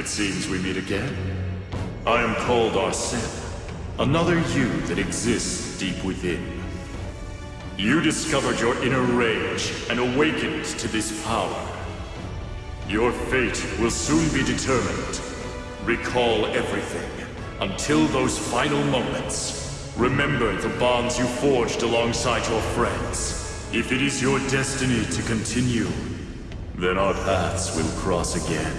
It seems we meet again. I am called Arsene, another you that exists deep within. You discovered your inner rage and awakened to this power. Your fate will soon be determined. Recall everything, until those final moments. Remember the bonds you forged alongside your friends. If it is your destiny to continue, then our paths will cross again.